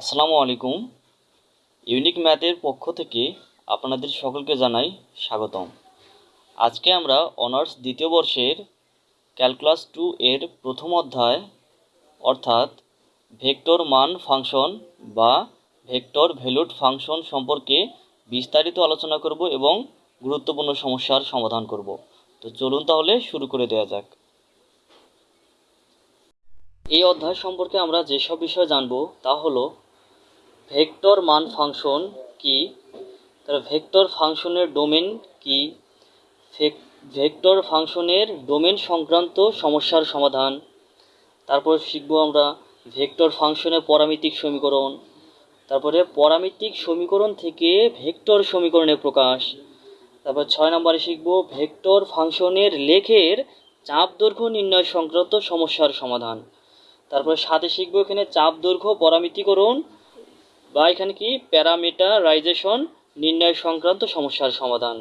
আসসালামু আলাইকুম। ইউনিক ম্যাথের পক্ষ থেকে আপনাদের সকলকে জানাই স্বাগতম। আজকে আমরা অনার্স দ্বিতীয় বর্ষের ক্যালকুলাস টু এর প্রথম অধ্যায়, অর্থাৎ ভেক্টর মান ফাংশন বা ভেক্টর ভ্যালুড ফাংশন সম্পর্কে বিস্তারিত আলোচনা করব এবং গুরুত্বপূর্ণ সমস্যার সমাধান করব। তো চলুন তাহলে শুরু করে দেওয়া যাক। এই অধ্যায় সম্পর্কে আমরা যেসব বিষয় জানব তা হলো ভেক্টর মান ফাংশন কি? তার ভেক্টর ফাংশনের ডোমেন কি? ভেক্টর ফাংশনের ডোমেন সংক্রান্ত সমস্যার সমাধান। তারপর শিখব আমরা ভেক্টর ফাংশনের পরামিতিক সমীকরণ। তারপরে পরামিতিক সমীকরণ থেকে ভেক্টর সমীকরণের প্রকাশ। তারপর ছয় নম্বরে শিখব ভেক্টর ফাংশনের লেখের চাপ দৈর্ঘ্য নির্ণয় সংক্রান্ত সমস্যার সমাধান। তারপরে সাথে শিখব এখানে চাপ দৈর্ঘ্য পরামিতিকরণ বা এখানে কি প্যারামিটারাইজেশন, নির্ণয় সংক্রান্ত সমস্যার সমাধান।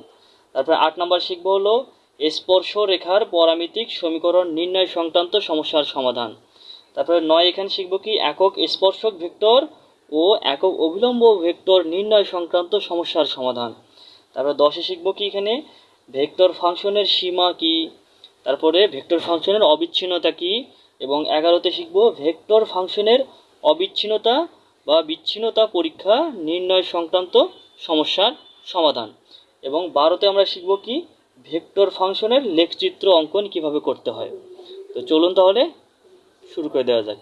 তারপরে আট নম্বর শিখব হলো স্পর্শ রেখার পরামিতিক সমীকরণ নির্ণয় সংক্রান্ত সমস্যার সমাধান। তারপরে নয় এখানে শিখব কি একক স্পর্শক ভেক্টর ও একক অবিলম্ব ভেক্টর নির্ণয় সংক্রান্ত সমস্যার সমাধান। তারপরে দশে শিখব কি এখানে ভেক্টর ফাংশনের সীমা কি? তারপরে ভেক্টর ফাংশনের অবিচ্ছিন্নতা কি? এবং এগারোতে শিখব ভেক্টর ফাংশনের অবিচ্ছিন্নতা বা বিচ্ছিন্নতা পরীক্ষা নির্ণয় সংক্রান্ত সমস্যার সমাধান। এবং বারোতে আমরা শিখব কি ভেক্টর ফাংশনের লেখচিত্র অঙ্কন কীভাবে করতে হয়। তো চলুন তাহলে শুরু করে দেওয়া যাক।